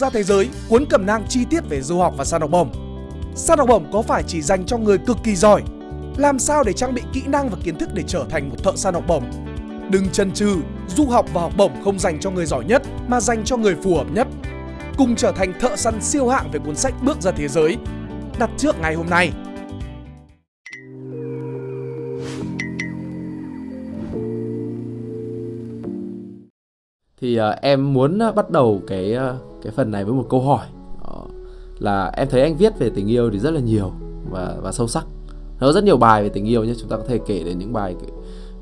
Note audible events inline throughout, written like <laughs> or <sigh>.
ra thế giới cuốn cẩm nang chi tiết về du học và săn học bổng. Săn học bổng có phải chỉ dành cho người cực kỳ giỏi? Làm sao để trang bị kỹ năng và kiến thức để trở thành một thợ săn học bổng? Đừng chần chừ, du học và học bổng không dành cho người giỏi nhất mà dành cho người phù hợp nhất. Cùng trở thành thợ săn siêu hạng về cuốn sách Bước ra thế giới. Đặt trước ngày hôm nay. thì uh, em muốn à, bắt đầu cái uh, cái phần này với một câu hỏi. Là em thấy anh viết về tình yêu thì rất là nhiều và và sâu sắc. Nó rất nhiều bài về tình yêu nhé chúng ta có thể kể đến những bài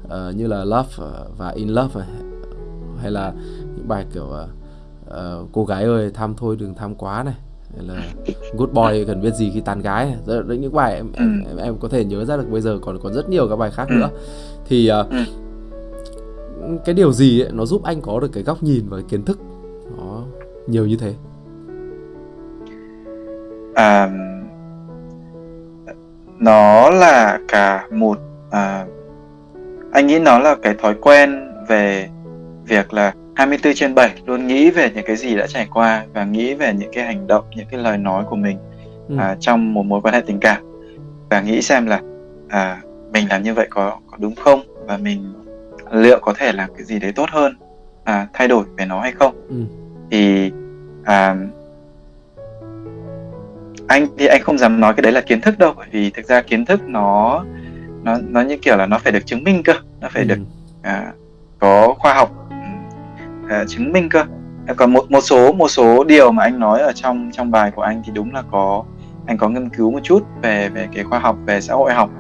uh, như là love ờ, và in love hay là những bài kiểu uh, cô gái ơi tham thôi đừng tham quá này hay là good boy cần biết gì khi tán gái này. Rất, những bài em, em, em em có thể nhớ ra được bây giờ còn còn rất nhiều các bài khác nữa. Thì uh, cái điều gì ấy, nó giúp anh có được cái góc nhìn và cái kiến thức? Đó nhiều như thế à, nó là cả một à, anh nghĩ nó là cái thói quen về việc là 24 trên 7 luôn nghĩ về những cái gì đã trải qua và nghĩ về những cái hành động, những cái lời nói của mình ừ. à, trong một mối quan hệ tình cảm và nghĩ xem là à, mình làm như vậy có có đúng không và mình liệu có thể làm cái gì đấy tốt hơn à, thay đổi về nó hay không ừ. Thì à, anh thì anh không dám nói cái đấy là kiến thức đâu bởi vì thực ra kiến thức nó nó nó như kiểu là nó phải được chứng minh cơ nó phải ừ. được à, có khoa học à, chứng minh cơ à, còn một một số một số điều mà anh nói ở trong trong bài của anh thì đúng là có anh có nghiên cứu một chút về về cái khoa học về xã hội học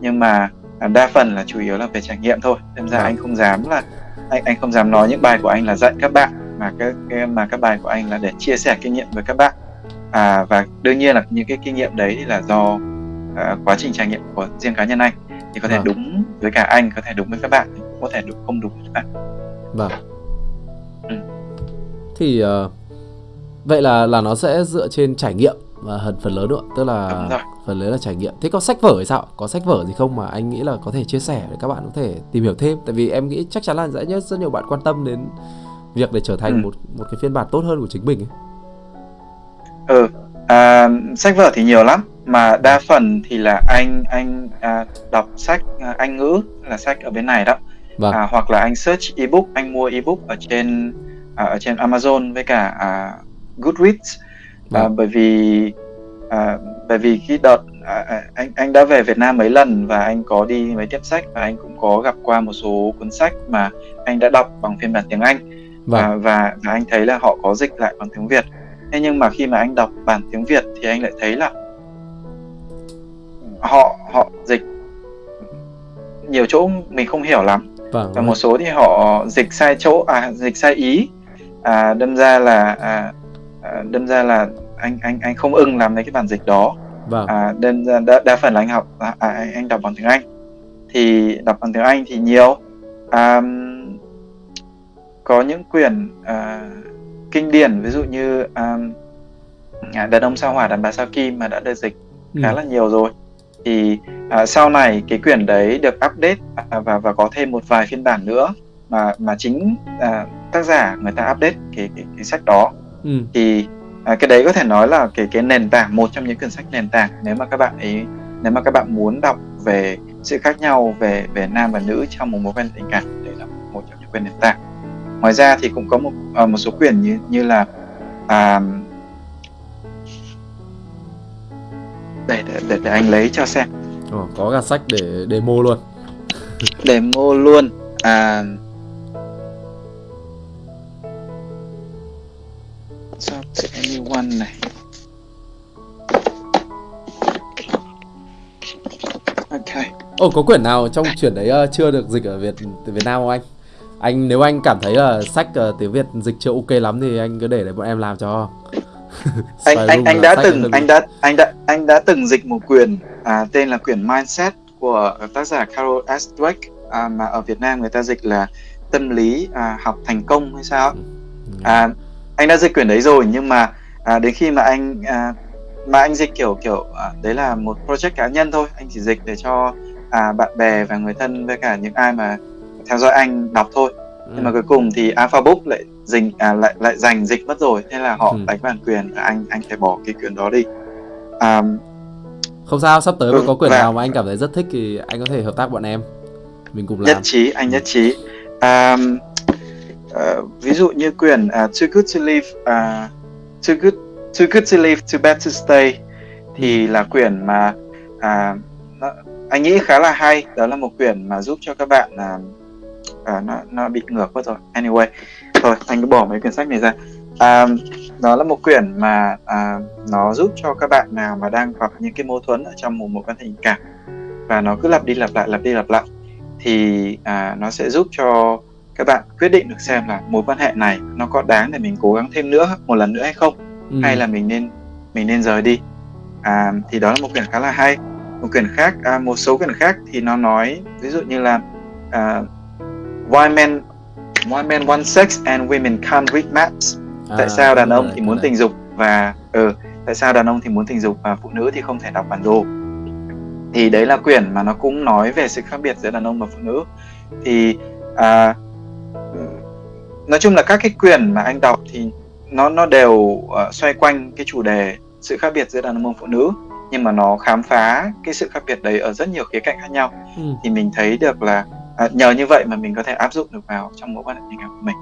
nhưng mà À, đa phần là chủ yếu là về trải nghiệm thôi nên ra à. anh không dám là anh anh không dám nói những bài của anh là dạy các bạn mà cái, cái mà các bài của anh là để chia sẻ kinh nghiệm với các bạn. À, và đương nhiên là những cái kinh nghiệm đấy thì là do uh, quá trình trải nghiệm của riêng cá nhân anh. Thì có thể vâng. đúng với cả anh có thể đúng với các bạn cũng có thể đúng không đúng với các bạn. Vâng. Ừ. thì uh, vậy là là nó sẽ dựa trên trải nghiệm và phần phần lớn nữa tức là phần lớn là trải nghiệm. Thế có sách vở thì sao? Có sách vở gì không mà anh nghĩ là có thể chia sẻ để các bạn có thể tìm hiểu thêm? Tại vì em nghĩ chắc chắn là sẽ rất nhiều bạn quan tâm đến việc để trở thành ừ. một một cái phiên bản tốt hơn của chính mình ấy. ừ à, sách vở thì nhiều lắm mà đa phần thì là anh anh à, đọc sách à, anh ngữ là sách ở bên này đó vâng. à, hoặc là anh search ebook anh mua ebook ở trên à, ở trên Amazon với cả à, Goodreads à, vâng. bởi vì à, bởi vì khi đợt à, à, anh anh đã về Việt Nam mấy lần và anh có đi mấy tiếp sách và anh cũng có gặp qua một số cuốn sách mà anh đã đọc bằng phiên bản tiếng Anh vâng. và, và và anh thấy là họ có dịch lại bằng tiếng Việt. Thế nhưng mà khi mà anh đọc bản tiếng Việt thì anh lại thấy là họ họ dịch nhiều chỗ mình không hiểu lắm. Vâng, và một số thì họ dịch sai chỗ à dịch sai ý. À, đâm ra là à, à đâm ra là anh anh anh không ưng làm mấy cái bản dịch đó. Vâng. à, nên đa, đa phần là anh học à, à, anh đọc bằng tiếng Anh. Thì đọc bằng tiếng Anh thì nhiều. À, có những quyển à, kinh điển ví dụ như à, đàn ông sao hỏa đàn bà sao kim mà đã được dịch ừ. khá là nhiều rồi thì à, sau này cái quyển đấy được update à, và và có thêm một vài phiên bản nữa mà mà chính à, tác giả người ta update cái cái, cái sách đó ừ. thì à, cái đấy có thể nói là cái cái nền tảng một trong những quyển sách nền tảng nếu mà các bạn ấy nếu mà các bạn muốn đọc về sự khác nhau về về nam và nữ trong một mối quan hệ tình cảm đấy là một trong những quyển nền tảng ngoài ra thì cũng có một uh, một số quyển như như là à, để, để để để anh lấy cho xem. Ồ, có cả sách để demo luôn. <laughs> Demo luôn à. Stop anyone này? Ok. Ồ có quyển nào trong chuyển đấy uh, chưa được dịch ở Việt Việt Nam không anh? Anh nếu anh cảm thấy là sách uh, tiếng Việt dịch chưa ok lắm thì anh cứ để để bọn em làm cho. <laughs> anh anh anh đã từng anh đã anh đã anh đã từng dịch một quyển à, tên là quyển Mindset của tác giả Carol S. Dweck à, mà ở Việt Nam người ta dịch là tâm lý à, học thành công hay sao? Ừ. À, anh đã dịch quyển đấy rồi nhưng mà à, đến khi mà anh à, mà anh dịch kiểu kiểu à, đấy là một project cá nhân thôi anh chỉ dịch để cho à, bạn bè và người thân với cả những ai mà theo dõi anh đọc thôi. Ừ. nhưng mà cuối cùng thì Alpha Book lại dình à, lại lại giành dịch mất rồi. Nên là họ ừ. đánh bản quyền và anh anh phải bỏ cái quyền đó đi. Um, không sao sắp tới mà ừ, có quyền và... nào mà anh cảm thấy rất thích thì anh có thể hợp tác bọn em. Mình cùng làm. nhất trí anh nhất trí. Um, uh, ví dụ như quyền uh, too good to live uh, too good too good to live too bad to stay thì là quyển mà à, nó, anh nghĩ khá là hay. Đó là một quyển mà giúp cho các bạn à, à, nó nó bị ngược mất rồi. Anyway thôi anh cứ bỏ mấy quyển sách này ra. À, đó là một quyển mà à, nó giúp cho các bạn nào mà đang gặp những cái mâu thuẫn ở trong một mối quan hệ tình cảm và nó cứ lặp đi lặp lại lặp đi lặp lại thì à, nó sẽ giúp cho các bạn quyết định được xem là mối quan hệ này nó có đáng để mình cố gắng thêm nữa một lần nữa hay không ừ. hay là mình nên mình nên rời đi. À, thì đó là một quyển khá là hay. Một quyển khác à, một số quyển khác thì nó nói ví dụ như là à, why men why men want sex and women can't read maps à, tại sao đàn ông thì muốn tình dục và ừ, tại sao đàn ông thì muốn tình dục và phụ nữ thì không thể đọc bản đồ? Thì đấy là quyển mà nó cũng nói về sự khác biệt giữa đàn ông và phụ nữ. Thì à, nói chung là các cái quyển mà anh đọc thì nó nó đều uh, xoay quanh cái chủ đề sự khác biệt giữa đàn ông và phụ nữ. Nhưng mà nó khám phá cái sự khác biệt đấy ở rất nhiều khía cạnh khác nhau. Ừ. thì mình thấy được là à, nhờ như vậy mà mình có thể áp dụng được vào trong mối quan hệ tình cảm của mình.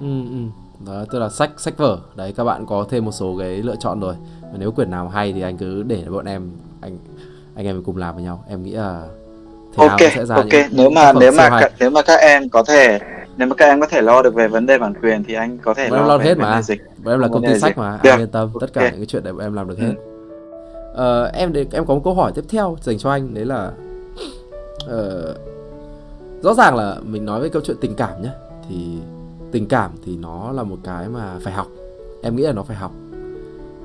Ừ, ừ. đó tức là sách sách vở. Đấy các bạn có thêm một số cái lựa chọn rồi. Và nếu quyển nào hay thì anh cứ để bọn em anh anh em cùng làm với nhau. Em nghĩ là thế ok sẽ ra ok. nếu mà nếu mà cả, nếu mà các em có thể nếu mà các em có thể lo được về vấn đề bản quyền thì anh có thể bọn lo, lo hết mà. dịch. Bọn em là công ty sách mà. Được. anh yên tâm okay. tất cả những cái chuyện đấy bọn em làm được hết. Ừ. uh, em em có một câu hỏi tiếp theo dành cho anh. Đấy là uh, rõ ràng là mình nói về câu chuyện tình cảm nhé thì tình cảm thì nó là một cái mà phải học. Em nghĩ là nó phải học.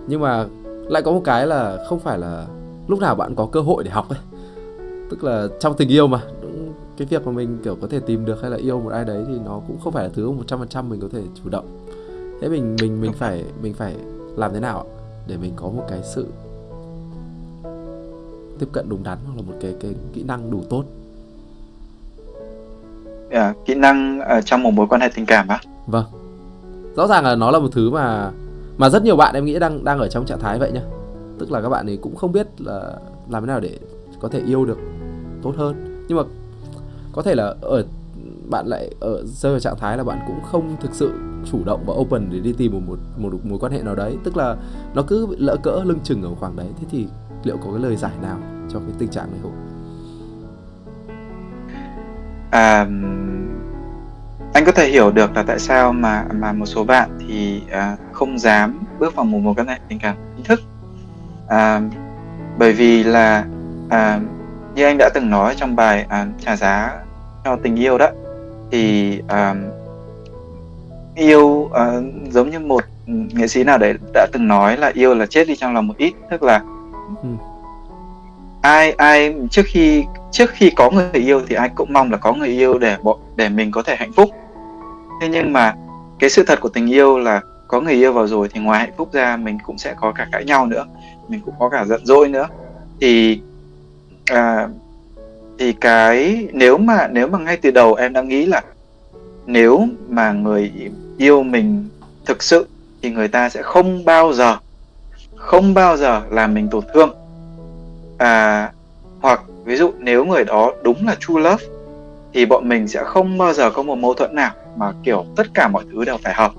Nhưng mà lại có một cái là không phải là lúc nào bạn có cơ hội để học ấy. Tức là trong tình yêu mà cái việc mà mình kiểu có thể tìm được hay là yêu một ai đấy thì nó cũng không phải là thứ một trăm phần trăm mình có thể chủ động. Thế mình mình mình phải mình phải làm thế nào để mình có một cái sự tiếp cận đúng đắn hoặc là một cái cái kỹ năng đủ tốt yeah, kỹ năng ở trong một mối quan hệ tình cảm á. Vâng. Rõ ràng là nó là một thứ mà mà rất nhiều bạn em nghĩ đang đang ở trong trạng thái vậy nhá. Tức là các bạn ấy cũng không biết là làm thế nào để có thể yêu được tốt hơn. Nhưng mà có thể là ở bạn lại ở rơi vào trạng thái là bạn cũng không thực sự chủ động và open để đi tìm một một một mối quan hệ nào đấy. Tức là nó cứ lỡ cỡ lưng chừng ở khoảng đấy thế thì liệu có cái lời giải nào cho cái tình trạng này không? À, anh có thể hiểu được là tại sao mà mà một số bạn thì à, không dám bước vào một mối quan hệ tình cảm chính thức à, bởi vì là à, như anh đã từng nói trong bài à, trả giá cho tình yêu đó thì uh, yêu uh, giống như một nghệ sĩ nào đấy đã từng nói là yêu là chết đi trong lòng một ít tức là ừ. ai ai trước khi trước khi có người yêu thì ai cũng mong là có người yêu để để mình có thể hạnh phúc. Thế nhưng mà cái sự thật của tình yêu là có người yêu vào rồi thì ngoài hạnh phúc ra mình cũng sẽ có cả cãi nhau nữa mình cũng có cả giận dỗi nữa. Thì à, thì cái nếu mà nếu mà ngay từ đầu em đã nghĩ là nếu mà người yêu mình thực sự thì người ta sẽ không bao giờ không bao giờ làm mình tổn thương. À hoặc ví dụ nếu người đó đúng là true love thì bọn mình sẽ không bao giờ có một mâu thuẫn nào mà kiểu tất cả mọi thứ đều phải hợp.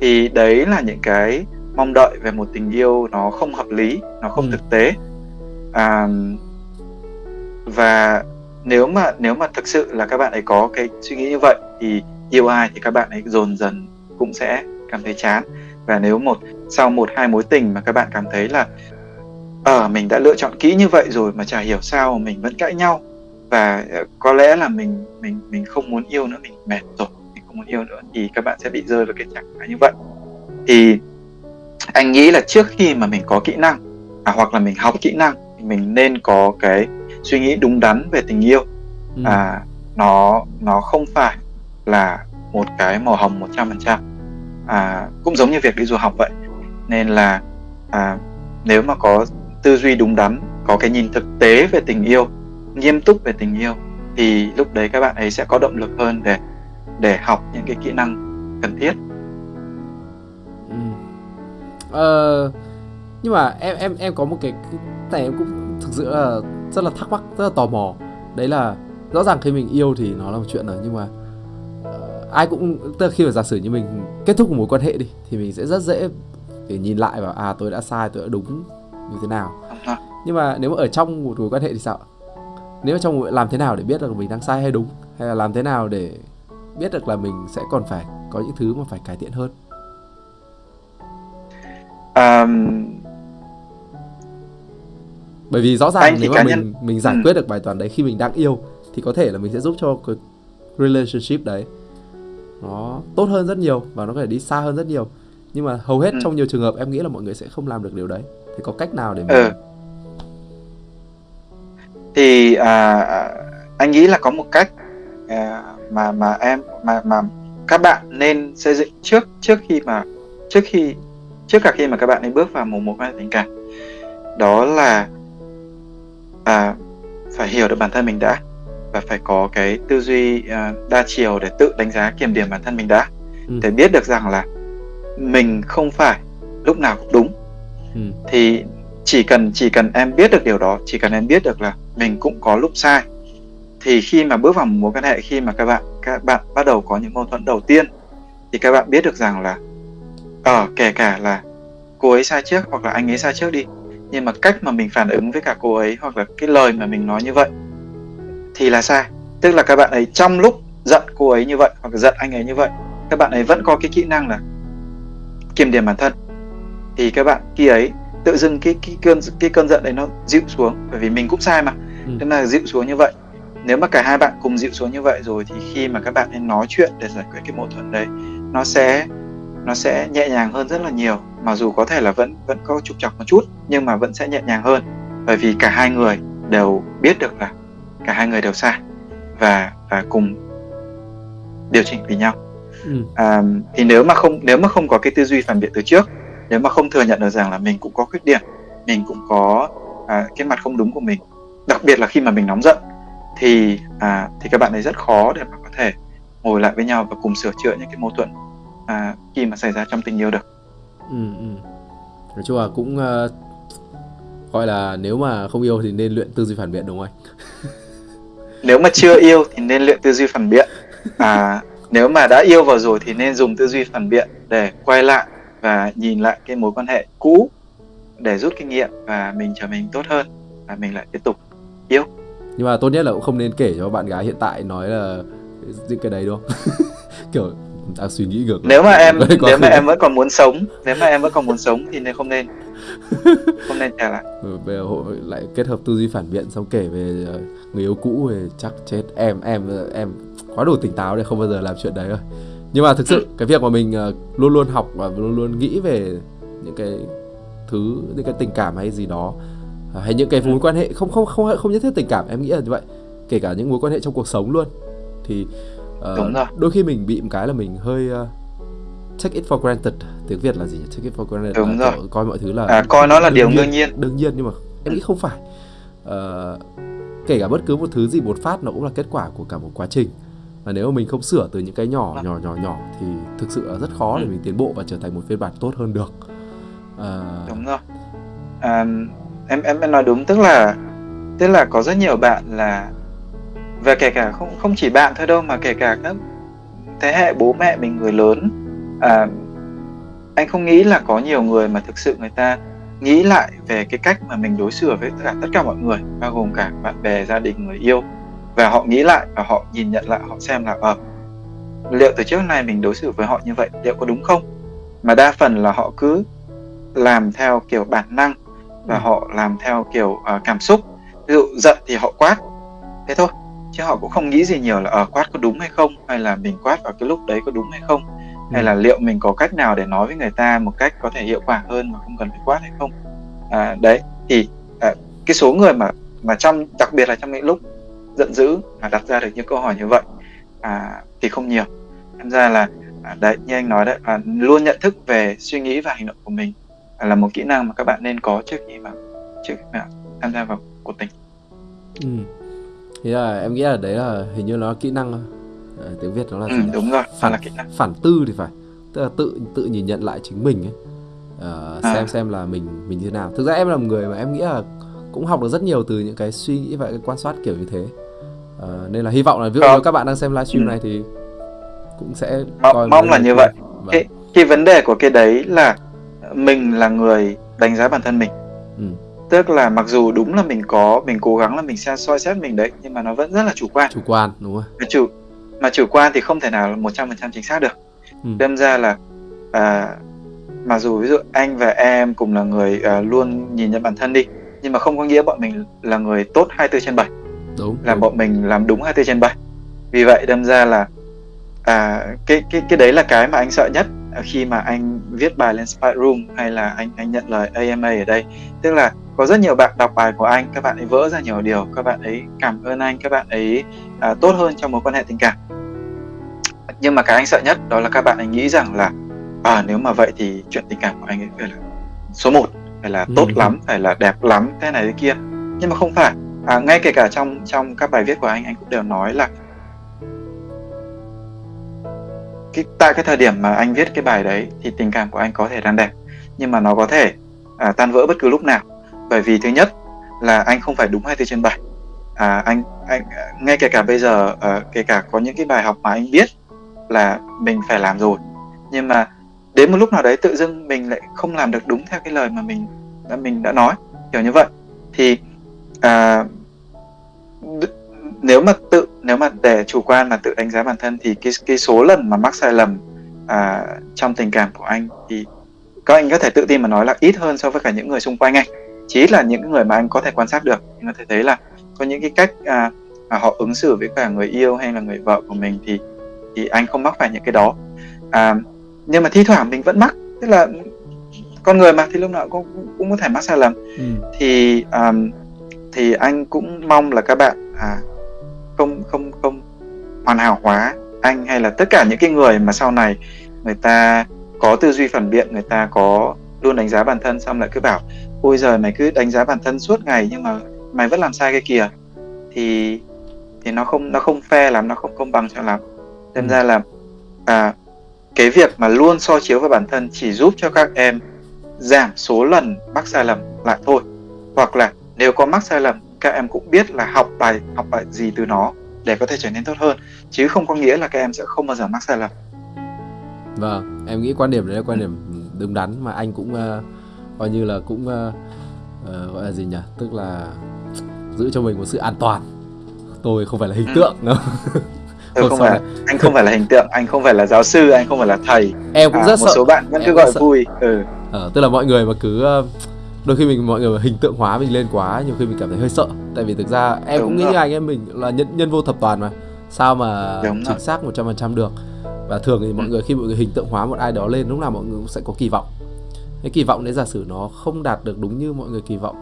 Thì đấy là những cái mong đợi về một tình yêu nó không hợp lý nó không ừ. thực tế. À, và nếu mà nếu mà thực sự là các bạn ấy có cái suy nghĩ như vậy thì yêu ai thì các bạn ấy dồn dần cũng sẽ cảm thấy chán. Và nếu một sau một hai mối tình mà các bạn cảm thấy là ờ, mình đã lựa chọn kỹ như vậy rồi mà chả hiểu sao mình vẫn cãi nhau. Và ờ, có lẽ là mình mình mình không muốn yêu nữa mình mệt rồi mình không muốn yêu nữa thì các bạn sẽ bị rơi vào cái trạng thái như vậy. Thì anh nghĩ là trước khi mà mình có kỹ năng à, hoặc là mình học kỹ năng thì mình nên có cái suy nghĩ đúng đắn về tình yêu. Ừ. à nó nó không phải là một cái màu hồng một trăm phần trăm. À cũng giống như việc đi du học vậy. Nên là à, nếu mà có tư duy đúng đắn có cái nhìn thực tế về tình yêu nghiêm túc về tình yêu thì lúc đấy các bạn ấy sẽ có động lực hơn để để học những cái kỹ năng cần thiết. Ừ. ờ, nhưng mà em em em có một cái này em cũng thực sự là rất là thắc mắc rất là tò mò. Đấy là rõ ràng khi mình yêu thì nó là một chuyện rồi nhưng mà uh, ai cũng tức là khi mà giả sử như mình kết thúc một mối quan hệ đi thì mình sẽ rất dễ để nhìn lại và à tôi đã sai tôi đã đúng như thế nào. Nhưng mà nếu mà ở trong một mối quan hệ thì sao nếu mà trong làm thế nào để biết được mình đang sai hay đúng? Hay là làm thế nào để biết được là mình sẽ còn phải có những thứ mà phải cải thiện hơn? Um, bởi vì rõ ràng nếu mà mình nhân... mình giải ừ. quyết được bài toán đấy khi mình đang yêu thì có thể là mình sẽ giúp cho cái relationship đấy nó tốt hơn rất nhiều và nó có thể đi xa hơn rất nhiều. Nhưng mà hầu hết ừ. trong nhiều trường hợp em nghĩ là mọi người sẽ không làm được điều đấy thì có cách nào để mình ừ. thì à, anh nghĩ là có một cách à, mà mà em mà mà các bạn nên xây dựng trước trước khi mà trước khi trước cả khi mà các bạn nên bước vào một mối quan hệ tình cảm đó là à, phải hiểu được bản thân mình đã và phải có cái tư duy uh, đa chiều để tự đánh giá kiểm điểm bản thân mình đã ừ. để biết được rằng là mình không phải lúc nào cũng đúng ừ. thì chỉ cần chỉ cần em biết được điều đó chỉ cần em biết được là mình cũng có lúc sai thì khi mà bước vào một mối quan hệ khi mà các bạn các bạn bắt đầu có những mâu thuẫn đầu tiên thì các bạn biết được rằng là ở ờ, kể cả là cô ấy sai trước hoặc là anh ấy sai trước đi nhưng mà cách mà mình phản ứng với cả cô ấy hoặc là cái lời mà mình nói như vậy thì là sai tức là các bạn ấy trong lúc giận cô ấy như vậy hoặc là giận anh ấy như vậy các bạn ấy vẫn có cái kỹ năng là kiềm điểm bản thân thì các bạn kia ấy tự dưng cái cái cơn cái cơn giận đấy nó dịu xuống bởi vì mình cũng sai mà. Ừ. nên là dịu xuống như vậy. Nếu mà cả hai bạn cùng dịu xuống như vậy rồi thì khi mà các bạn nên nói chuyện để giải quyết cái mâu thuẫn đấy nó sẽ nó sẽ nhẹ nhàng hơn rất là nhiều. Mặc dù có thể là vẫn vẫn có trục trặc một chút nhưng mà vẫn sẽ nhẹ nhàng hơn. Bởi vì cả hai người đều biết được là cả hai người đều sai và và cùng điều chỉnh với nhau. Ừ. à, thì nếu mà không nếu mà không có cái tư duy phản biện từ trước nếu mà không thừa nhận được rằng là mình cũng có khuyết điểm mình cũng có à, cái mặt không đúng của mình đặc biệt là khi mà mình nóng giận thì à, thì các bạn ấy rất khó để mà có thể ngồi lại với nhau và cùng sửa chữa những cái mâu thuẫn à, khi mà xảy ra trong tình yêu được. Ừ, ừ. nói chung là cũng uh, gọi là nếu mà không yêu thì nên luyện tư duy phản biện đúng không anh? <laughs> Nếu mà chưa yêu thì nên luyện tư duy phản biện. À nếu mà đã yêu vào rồi thì nên dùng tư duy phản biện để quay lại và nhìn lại cái mối quan hệ cũ để rút kinh nghiệm và mình trở mình tốt hơn và mình lại tiếp tục yêu. Nhưng mà tốt nhất là cũng không nên kể cho bạn gái hiện tại nói là những cái đấy đúng không? <laughs> Kiểu đang suy nghĩ ngược. Nếu mà em nếu mà em vẫn còn muốn sống nếu mà em vẫn còn muốn sống thì nên không nên. <laughs> Không nên trả lại ừ, bây giờ hội lại kết hợp tư duy phản biện xong kể về ờ, người yêu cũ thì chắc chết. Em em em quá đủ tỉnh táo để không bao giờ làm chuyện đấy rồi nhưng mà thực sự ừ. cái việc mà mình ờ, luôn luôn học và luôn luôn nghĩ về những cái thứ những cái tình cảm hay gì đó à, hay những cái mối quan hệ không không không không nhất thiết tình cảm em nghĩ là như vậy. Kể cả những mối quan hệ trong cuộc sống luôn. Thì uh, đôi khi mình bị một cái là mình hơi uh, take it for granted. Tiếng việt là gì take it for granted đúng là rồi. coi mọi thứ là à, coi nó là điều đương nhiên. đương nhiên nhưng mà em nghĩ không phải. Uh, kể cả bất cứ một thứ gì một phát nó cũng là kết quả của cả một quá trình và nếu mà mình không sửa từ những cái nhỏ vâng. nhỏ nhỏ nhỏ thì thực sự là rất khó để ừ. mình tiến bộ và trở thành một phiên bản tốt hơn được à... đúng rồi à, em em em nói đúng tức là tức là có rất nhiều bạn là và kể cả không không chỉ bạn thôi đâu mà kể cả các thế hệ bố mẹ mình người lớn à, anh không nghĩ là có nhiều người mà thực sự người ta nghĩ lại về cái cách mà mình đối xử với tất cả tất cả mọi người bao gồm cả bạn bè gia đình người yêu và họ nghĩ lại và họ nhìn nhận lại họ xem là ờ liệu từ trước nay mình đối xử với họ như vậy liệu có đúng không? Mà đa phần là họ cứ làm theo kiểu bản năng và ừ. họ làm theo kiểu uh, cảm xúc. Ví dụ giận thì họ quát. Thế thôi chứ họ cũng không nghĩ gì nhiều là ở uh, quát có đúng hay không? Hay là mình quát vào cái lúc đấy có đúng hay không? Hay ừ. là liệu mình có cách nào để nói với người ta một cách có thể hiệu quả hơn mà không cần phải quát hay không? À, đấy thì à, cái số người mà mà trong đặc biệt là trong những lúc giận dữ mà đặt ra được những câu hỏi như vậy à, thì không nhiều. Tham ra là à, đấy như anh nói đấy là luôn nhận thức về suy nghĩ và hành động của mình là một kỹ năng mà các bạn nên có trước khi mà trước khi mà tham gia vào cuộc tình. Ừ. thì là em nghĩ là đấy là hình như nó là kỹ năng à, tiếng việt nó là ừ, đúng rồi phản là kỹ năng. phản tư thì phải. Tức là tự tự nhìn nhận lại chính mình ấy. Uh, à. xem xem là mình mình như thế nào. Thực ra em là một người mà em nghĩ là cũng học được rất nhiều từ những cái suy nghĩ và cái quan sát kiểu như thế uh, nên là hy vọng là ví dụ như các bạn đang xem livestream ừ. này thì cũng sẽ mong, mong là như vậy vâng. cái cái vấn đề của cái đấy là mình là người đánh giá bản thân mình ừ. tức là mặc dù đúng là mình có mình cố gắng là mình sẽ soi xét mình đấy nhưng mà nó vẫn rất là chủ quan chủ quan đúng rồi mà chủ mà chủ quan thì không thể nào một trăm phần trăm chính xác được ừ. đâm ra là à, mặc dù ví dụ anh và em cùng là người à, luôn nhìn nhận bản thân đi nhưng mà không có nghĩa bọn mình là người tốt 24 trên 7 đúng. Là đúng. bọn mình làm đúng 24 trên 7 vì vậy đâm ra là à, cái cái cái đấy là cái mà anh sợ nhất. Khi mà anh viết bài lên Spy Room hay là anh anh nhận lời AMA ở đây. Tức là có rất nhiều bạn đọc bài của anh các bạn ấy vỡ ra nhiều điều các bạn ấy cảm ơn anh các bạn ấy à, tốt hơn trong mối quan hệ tình cảm. Nhưng mà cái anh sợ nhất đó là các bạn ấy nghĩ rằng là à nếu mà vậy thì chuyện tình cảm của anh ấy phải là số 1 phải là tốt ừ. lắm phải là đẹp lắm thế này thế kia. Nhưng mà không phải à, ngay kể cả trong trong các bài viết của anh anh cũng đều nói là cái tại cái thời điểm mà anh viết cái bài đấy thì tình cảm của anh có thể đang đẹp nhưng mà nó có thể à, tan vỡ bất cứ lúc nào. Bởi vì thứ nhất là anh không phải đúng 24 trên 7 à, anh anh ngay kể cả bây giờ à, kể cả có những cái bài học mà anh biết là mình phải làm rồi nhưng mà đến một lúc nào đấy tự dưng mình lại không làm được đúng theo cái lời mà mình đã mình đã nói kiểu như vậy. Thì à, nếu mà tự nếu mà để chủ quan mà tự đánh giá bản thân thì cái cái số lần mà mắc sai lầm à, trong tình cảm của anh thì các anh có thể tự tin mà nói là ít hơn so với cả những người xung quanh anh. Chỉ là những người mà anh có thể quan sát được. Anh có thể thấy là có những cái cách à, mà họ ứng xử với cả người yêu hay là người vợ của mình thì thì anh không mắc phải những cái đó. À, nhưng mà thi thoảng mình vẫn mắc. Tức là con người mà thì lúc nào cũng cũng có thể mắc sai lầm. Ừ. thì um, thì anh cũng mong là các bạn à, không không không hoàn hảo hóa anh hay là tất cả những cái người mà sau này người ta có tư duy phản biện người ta có luôn đánh giá bản thân xong lại cứ bảo ôi giờ mày cứ đánh giá bản thân suốt ngày nhưng mà mày vẫn làm sai cái kìa thì thì nó không nó không fair lắm nó không công bằng cho lắm. Nên ừ. ra là à, cái việc mà luôn so chiếu với bản thân chỉ giúp cho các em giảm số lần mắc sai lầm lại thôi. Hoặc là nếu có mắc sai lầm các em cũng biết là học bài học bài gì từ nó để có thể trở nên tốt hơn chứ không có nghĩa là các em sẽ không bao giờ mắc sai lầm. Vâng em nghĩ quan điểm đấy là quan điểm đúng đắn mà anh cũng uh, coi như là cũng uh, uh, gọi là gì nhỉ? Tức là giữ cho mình một sự an toàn. Tôi không phải là hình ừ. tượng đâu tôi không phải anh không phải là hình tượng anh không phải là giáo sư anh không phải là thầy. Em cũng à, rất một sợ. số bạn vẫn cứ gọi sợ. vui ừ. ờ, tức là mọi người mà cứ uh, đôi khi mình mọi người hình tượng hóa mình lên quá nhiều khi mình cảm thấy hơi sợ. Tại vì thực ra em Đúng cũng nghĩ như anh em mình là nhân nhân vô thập toàn mà. Sao mà Đúng chính rồi. xác một trăm phần trăm được? Và thường thì mọi ừ. người khi mọi người hình tượng hóa một ai đó lên lúc nào mọi người cũng sẽ có kỳ vọng. Cái kỳ vọng đấy giả sử nó không đạt được đúng như mọi người kỳ vọng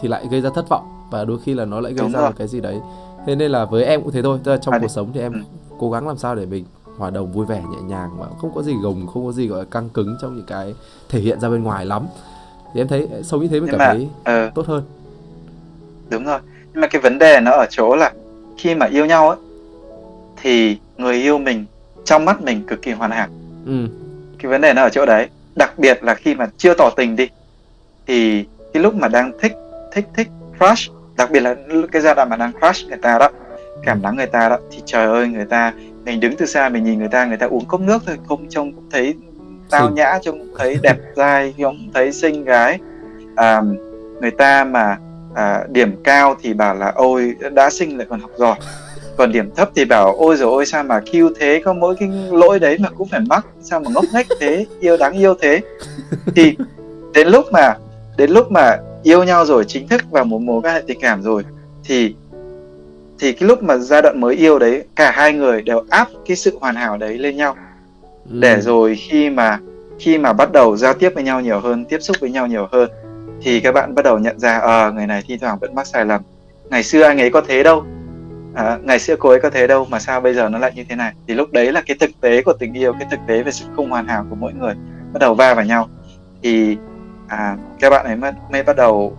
thì lại gây ra thất vọng. Và đôi khi là nó lại gây Đúng ra rồi. một cái gì đấy. Thế nên là với em cũng thế thôi. Tức là trong à, cuộc sống thì em ừ. cố gắng làm sao để mình hòa đồng vui vẻ nhẹ nhàng mà không có gì gồng không có gì gọi là căng cứng trong những cái thể hiện ra bên ngoài lắm thì em thấy sống như thế mình cảm mà, thấy uh, tốt hơn. Đúng rồi. Nhưng mà cái vấn đề nó ở chỗ là khi mà yêu nhau ấy thì người yêu mình trong mắt mình cực kỳ hoàn hảo. Ừ. cái vấn đề nó ở chỗ đấy. Đặc biệt là khi mà chưa tỏ tình đi thì cái lúc mà đang thích thích thích crush đặc biệt là cái giai đoạn mà đang crush người ta đó cảm nắng người ta đó thì trời ơi người ta mình đứng từ xa mình nhìn người ta người ta uống cốc nước thôi không trông cũng thấy tao nhã trông thấy đẹp dai trông thấy xinh gái. À, người ta mà à, điểm cao thì bảo là ôi đã sinh lại còn học giỏi. Còn điểm thấp thì bảo ôi rồi ôi sao mà kêu thế có mỗi cái lỗi đấy mà cũng phải mắc sao mà ngốc nghếch thế yêu đáng yêu thế? Thì đến lúc mà đến lúc mà yêu nhau rồi chính thức vào một mối quan hệ tình cảm rồi thì thì cái lúc mà giai đoạn mới yêu đấy cả hai người đều áp cái sự hoàn hảo đấy lên nhau ừ. để rồi khi mà khi mà bắt đầu giao tiếp với nhau nhiều hơn tiếp xúc với nhau nhiều hơn thì các bạn bắt đầu nhận ra ờ à, người này thi thoảng vẫn mắc sai lầm. Ngày xưa anh ấy có thế đâu. À, ngày xưa cô ấy có thế đâu mà sao bây giờ nó lại như thế này? Thì lúc đấy là cái thực tế của tình yêu cái thực tế về sự không hoàn hảo của mỗi người bắt đầu va vào nhau. Thì à, các bạn ấy mới, mới bắt đầu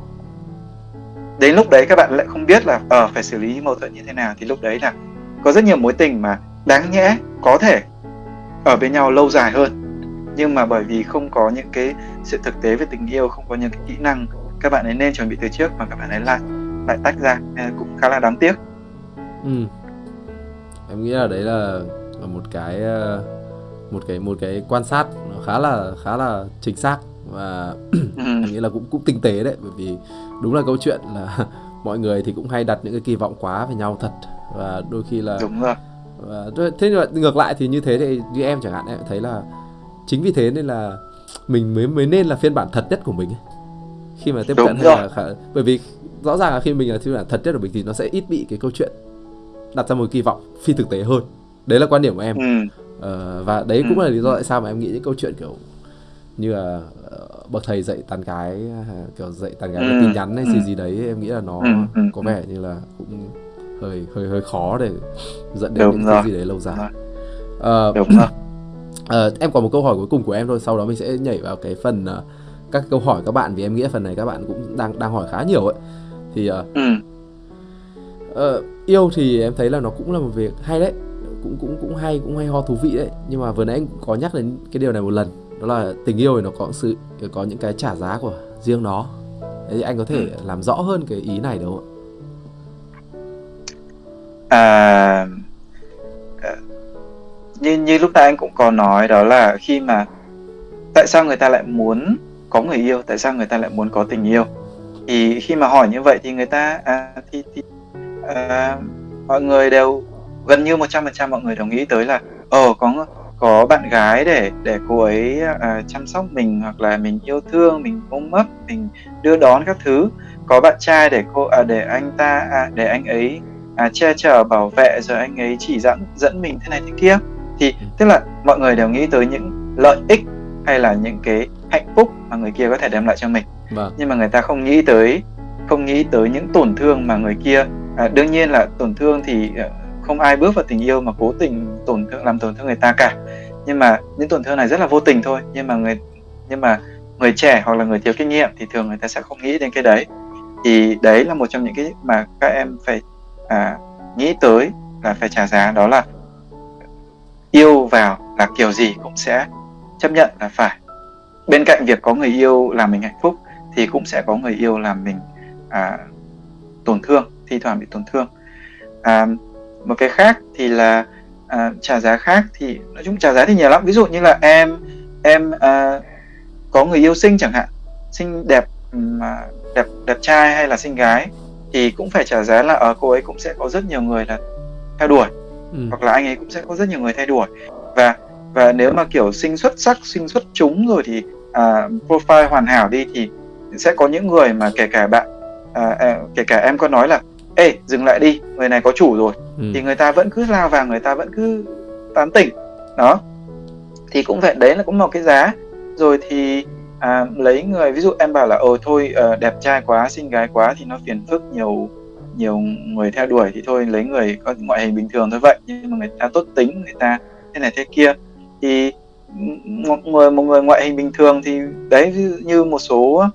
đến lúc đấy các bạn lại không biết là ờ uh, phải xử lý mâu thuẫn như thế nào. Thì lúc đấy là có rất nhiều mối tình mà đáng nhẽ có thể ở bên nhau lâu dài hơn nhưng mà bởi vì không có những cái sự thực tế về tình yêu không có những cái kỹ năng các bạn ấy nên chuẩn bị từ trước mà các bạn ấy lại lại tách ra cũng khá là đáng tiếc ừ. em nghĩ là đấy là một cái ờ, một cái một cái quan sát nó khá là khá là chính xác và <coughs> ừ. em nghĩ là cũng cũng tinh tế đấy bởi vì đúng là câu chuyện là <laughs> mọi người thì cũng hay đặt những cái kỳ vọng quá về nhau thật và đôi khi là đúng rồi và thế nhưng mà ngược lại thì như thế thì như em chẳng hạn em thấy là chính vì thế nên là mình mới mới nên là phiên bản thật nhất của mình khi mà tiếp cận hay là khả... bởi vì rõ ràng là khi mình là phiên bản thật nhất của mình thì nó sẽ ít bị cái câu chuyện đặt ra một kỳ vọng phi thực tế hơn đấy là quan điểm của em ừ. ờ, và đấy cũng ừ. là lý do tại sao mà em nghĩ những câu chuyện kiểu như là uh, bậc thầy dạy tán gái kiểu dạy tán gái ừ. tin nhắn hay gì ừ. gì đấy em nghĩ là nó ừ. ừ có vẻ như là cũng hơi hơi hơi khó để dẫn đến Đúng những rồi. cái gì đấy lâu dài. Uh, Đúng rồi. Uh, <clears throat> em còn một câu hỏi cuối cùng của em thôi, sau đó mình sẽ nhảy vào cái phần uh, các câu hỏi các bạn vì em nghĩ phần này các bạn cũng đang đang hỏi khá nhiều ấy. Thì uh, ừ. uh, yêu thì em thấy là nó cũng là một việc hay đấy, cũng cũng cũng hay cũng hay ho thú vị đấy. Nhưng mà vừa nãy anh có nhắc đến cái điều này một lần, đó là tình yêu thì nó có sự có những cái trả giá của riêng nó. Thế thì anh có thể ừ. làm rõ hơn cái ý này được không ạ? À, ờ, như như lúc nãy anh cũng có nói đó là khi mà tại sao người ta lại muốn có người yêu tại sao người ta lại muốn có tình yêu? Thì khi mà hỏi như vậy thì người ta à, thì, thì à, mọi người đều gần như 100% mọi người đồng ý tới là ờ oh, có có bạn gái để để cô ấy à, chăm sóc mình hoặc là mình yêu thương mình ôm ấp mình đưa đón các thứ. Có bạn trai để cô à, để anh ta à, để anh ấy à, che chở bảo vệ rồi anh ấy chỉ dẫn dẫn mình thế này thế kia. Thì ừ. tức là mọi người đều nghĩ tới những lợi ích hay là những cái hạnh phúc mà người kia có thể đem lại cho mình. Vâng. nhưng mà người ta không nghĩ tới không nghĩ tới những tổn thương mà người kia à, đương nhiên là tổn thương thì à, không ai bước vào tình yêu mà cố tình tổn thương làm tổn thương người ta cả. Nhưng mà những tổn thương này rất là vô tình thôi. Nhưng mà người nhưng mà người trẻ hoặc là người thiếu kinh nghiệm thì thường người ta sẽ không nghĩ đến cái đấy. Thì đấy là một trong những cái mà các em phải à, nghĩ tới là phải trả giá đó là yêu vào là kiểu gì cũng sẽ chấp nhận là phải. Bên cạnh việc có người yêu làm mình hạnh phúc thì cũng sẽ có người yêu làm mình à, tổn thương thi thoảng bị tổn thương. À, một cái khác thì là à, trả giá khác thì nói chung trả giá thì nhiều lắm. Ví dụ như là em em à, có người yêu xinh chẳng hạn xinh đẹp mà đẹp đẹp trai hay là xinh gái thì cũng phải trả giá là ở ờ, cô ấy cũng sẽ có rất nhiều người là theo đuổi ừ. hoặc là anh ấy cũng sẽ có rất nhiều người theo đuổi. Và và nếu mà kiểu sinh xuất sắc sinh xuất chúng rồi thì à, profile hoàn hảo đi thì sẽ có những người mà kể cả bạn à, à, kể cả em có nói là ê dừng lại đi người này có chủ rồi. Ừ. thì người ta vẫn cứ lao vào người ta vẫn cứ tán tỉnh. Đó. Thì cũng vậy đấy là cũng một cái giá. Rồi thì à, lấy người ví dụ em bảo là ồ thôi uh, đẹp trai quá xinh gái quá thì nó phiền phức nhiều nhiều người theo đuổi thì thôi lấy người có ngoại hình bình thường thôi vậy. Nhưng mà người ta tốt tính người ta thế này thế kia. Thì một người một người ngoại hình bình thường thì đấy như một số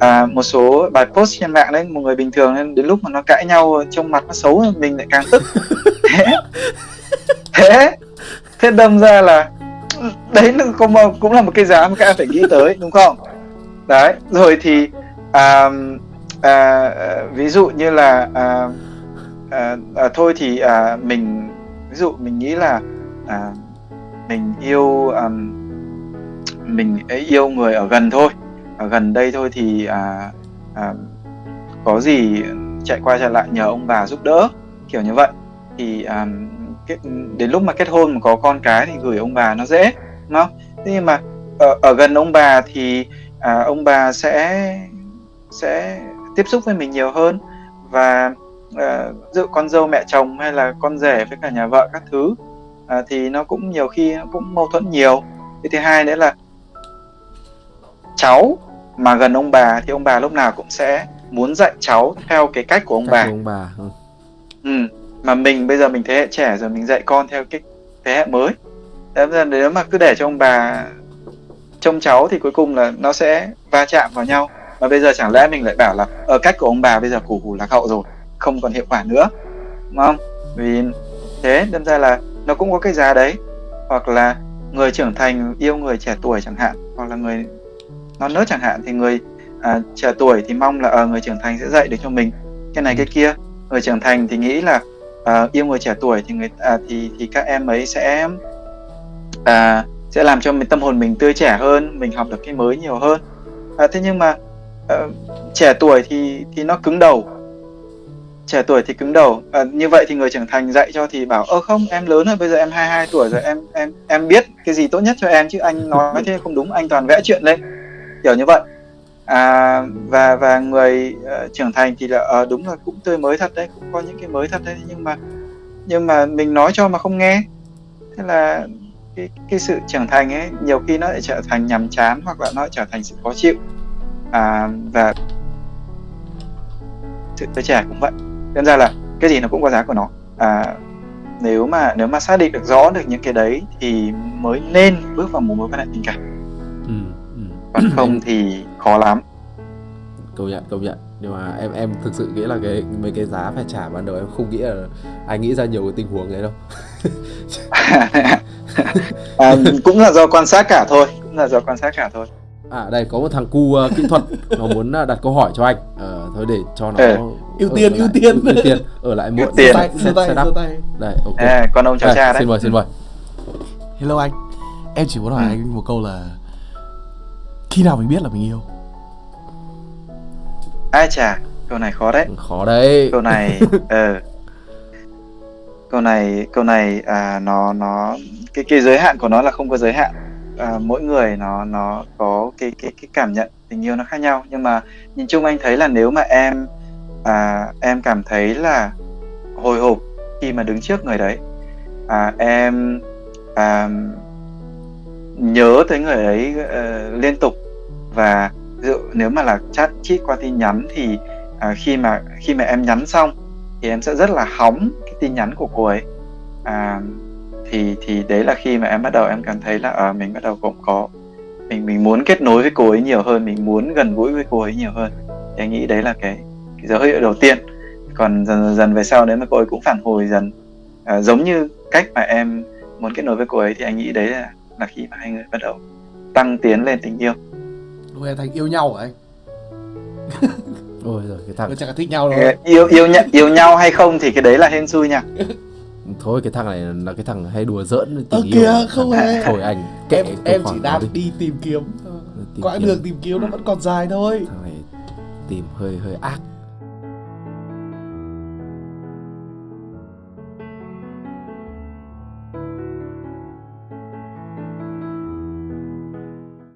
à, một số bài post trên mạng đấy một người bình thường nên đến lúc mà nó cãi nhau trong mặt nó xấu mình lại càng tức. <laughs> Thế thế thế đâm ra là đấy cũng, cũng là một cái giá mà các em phải nghĩ tới đúng không? Đấy rồi thì à, à, ví dụ như là à, à, à, thôi thì à, mình ví dụ mình nghĩ là à, mình yêu à, mình yêu người ở gần thôi. Ở gần đây thôi thì à, à, có gì chạy qua chạy lại nhờ ông bà giúp đỡ kiểu như vậy. Thì à, đến lúc mà kết hôn mà có con cái thì gửi ông bà nó dễ đúng không thế nhưng mà ở, ở gần ông bà thì à, ông bà sẽ sẽ tiếp xúc với mình nhiều hơn và à, dụ con dâu mẹ chồng hay là con rể với cả nhà vợ các thứ à, thì nó cũng nhiều khi nó cũng mâu thuẫn nhiều cái thứ hai nữa là cháu mà gần ông bà thì ông bà lúc nào cũng sẽ muốn dạy cháu theo cái cách của ông cách bà. Của ông bà. Ừ. ừ. Mà mình bây giờ mình thế hệ trẻ rồi mình dạy con theo cái thế hệ mới thế nếu mà cứ để cho ông bà trông cháu thì cuối cùng là nó sẽ va chạm vào nhau. Mà bây giờ chẳng lẽ mình lại bảo là ở cách của ông bà bây giờ củ hủ lạc hậu rồi không còn hiệu quả nữa. Đúng không? Vì thế đâm ra là nó cũng có cái giá đấy. Hoặc là người trưởng thành yêu người trẻ tuổi chẳng hạn hoặc là người non nớt chẳng hạn thì người à, trẻ tuổi thì mong là à, người trưởng thành sẽ dạy được cho mình cái này cái kia. Người trưởng thành thì nghĩ là à, yêu người trẻ tuổi thì người à, thì thì các em ấy sẽ à, sẽ làm cho mình tâm hồn mình tươi trẻ hơn mình học được cái mới nhiều hơn. À, thế nhưng mà à, trẻ tuổi thì thì nó cứng đầu. Trẻ tuổi thì cứng đầu. À, như vậy thì người trưởng thành dạy cho thì bảo ơ không em lớn rồi bây giờ em 22 tuổi rồi em em em biết cái gì tốt nhất cho em chứ anh nói thế không đúng anh toàn vẽ chuyện lên. Kiểu như vậy. À, và và người uh, trưởng thành thì là uh, đúng là cũng tươi mới thật đấy cũng có những cái mới thật đấy nhưng mà nhưng mà mình nói cho mà không nghe. Thế là cái cái sự trưởng thành ấy nhiều khi nó lại trở thành nhàm chán hoặc là nó trở thành sự khó chịu. À, và sự tuổi trẻ cũng vậy. Nên ra là cái gì nó cũng có giá của nó. À, nếu mà nếu mà xác định được rõ được những cái đấy thì mới nên bước vào một mối quan hệ tình cảm. Ừ, ừ. còn <clears throat> không thì khó lắm. Công nhận công nhận. Nhưng mà em em thực sự nghĩ là cái mấy cái giá phải trả ban đầu em không nghĩ là anh nghĩ ra nhiều cái tình huống đấy đâu <laughs> à, cũng là do quan sát cả thôi cũng là do quan sát cả thôi. À đây có một thằng cu uh, kỹ thuật nó <laughs> muốn uh, đặt câu hỏi cho anh. Uh, thôi để cho nó ừ. ưu tiên ưu tiên. ưu <laughs> tiên. Ở lại muộn tiền tay tay. Đây ok. À, con ông cháu cha đấy. xin mời xin mời. Hello anh. Em chỉ muốn hỏi ừ. anh một câu là khi nào mình biết là mình yêu? Ai chà câu này khó đấy. Khó đấy. Câu này <laughs> ờ. Uh, câu này câu này à, nó nó cái cái giới hạn của nó là không có giới hạn. À, mỗi người nó nó có cái cái cái cảm nhận tình yêu nó khác nhau. Nhưng mà nhìn chung anh thấy là nếu mà em à, em cảm thấy là hồi hộp khi mà đứng trước người đấy à, em à, nhớ tới người ấy uh, liên tục. Và dụ nếu mà là chat chít qua tin nhắn thì à, khi mà khi mà em nhắn xong thì em sẽ rất là hóng cái tin nhắn của cô ấy. À, thì thì đấy là khi mà em bắt đầu em cảm thấy là à, mình bắt đầu cũng có mình mình muốn kết nối với cô ấy nhiều hơn mình muốn gần gũi với cô ấy nhiều hơn. Thì anh nghĩ đấy là cái, cái dấu hiệu đầu tiên. Còn dần dần, dần về sau nếu mà cô ấy cũng phản hồi dần à, giống như cách mà em muốn kết nối với cô ấy thì anh nghĩ đấy là là khi mà hai người bắt đầu tăng tiến lên tình yêu. Lúc này thành yêu nhau hả anh? Ôi rồi cái thằng chắc là thích nhau rồi yêu yêu nhau yêu nhau hay không thì cái đấy là hên xui nha <laughs> thôi cái thằng này là cái thằng hay đùa giỡn tình yêu. kìa không hề. Thôi anh kệ em em chỉ đang đi. đi tìm kiếm. Tìm quãng đường tìm kiếm nó vẫn còn dài thôi. Thằng này tìm hơi hơi ác